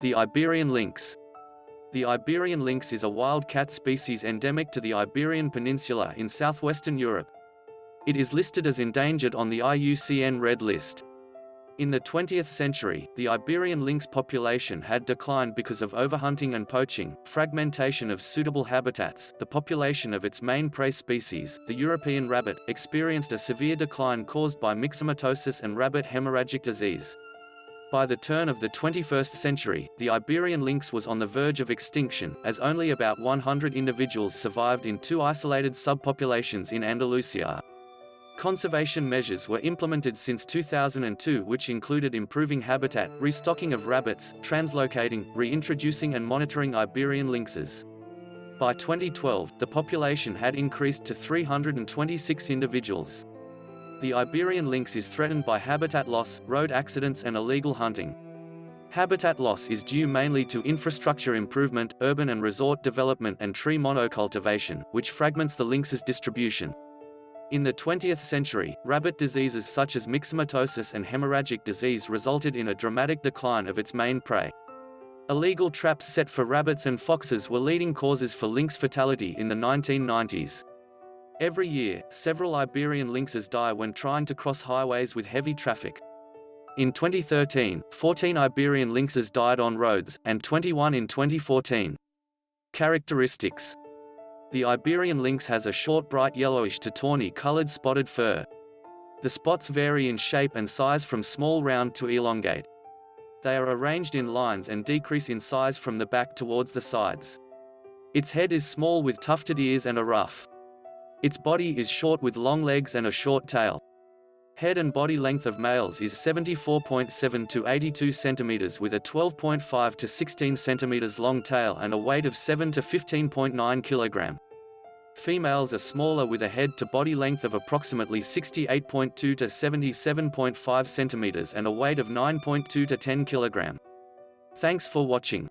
The Iberian lynx. The Iberian lynx is a wild cat species endemic to the Iberian Peninsula in southwestern Europe. It is listed as endangered on the IUCN Red List. In the 20th century, the Iberian lynx population had declined because of overhunting and poaching, fragmentation of suitable habitats. The population of its main prey species, the European rabbit, experienced a severe decline caused by myxomatosis and rabbit hemorrhagic disease. By the turn of the 21st century, the Iberian lynx was on the verge of extinction, as only about 100 individuals survived in two isolated subpopulations in Andalusia. Conservation measures were implemented since 2002 which included improving habitat, restocking of rabbits, translocating, reintroducing and monitoring Iberian lynxes. By 2012, the population had increased to 326 individuals. The Iberian lynx is threatened by habitat loss, road accidents and illegal hunting. Habitat loss is due mainly to infrastructure improvement, urban and resort development and tree monocultivation, which fragments the lynx's distribution. In the 20th century, rabbit diseases such as myxomatosis and hemorrhagic disease resulted in a dramatic decline of its main prey. Illegal traps set for rabbits and foxes were leading causes for lynx fatality in the 1990s. Every year, several Iberian lynxes die when trying to cross highways with heavy traffic. In 2013, 14 Iberian lynxes died on roads, and 21 in 2014. Characteristics The Iberian lynx has a short bright yellowish to tawny colored spotted fur. The spots vary in shape and size from small round to elongate. They are arranged in lines and decrease in size from the back towards the sides. Its head is small with tufted ears and a ruff. Its body is short with long legs and a short tail. Head and body length of males is 74.7 to 82 cm with a 12.5 to 16 cm long tail and a weight of 7 to 15.9 kg. Females are smaller with a head to body length of approximately 68.2 to 77.5 cm and a weight of 9.2 to 10 kg. Thanks for watching.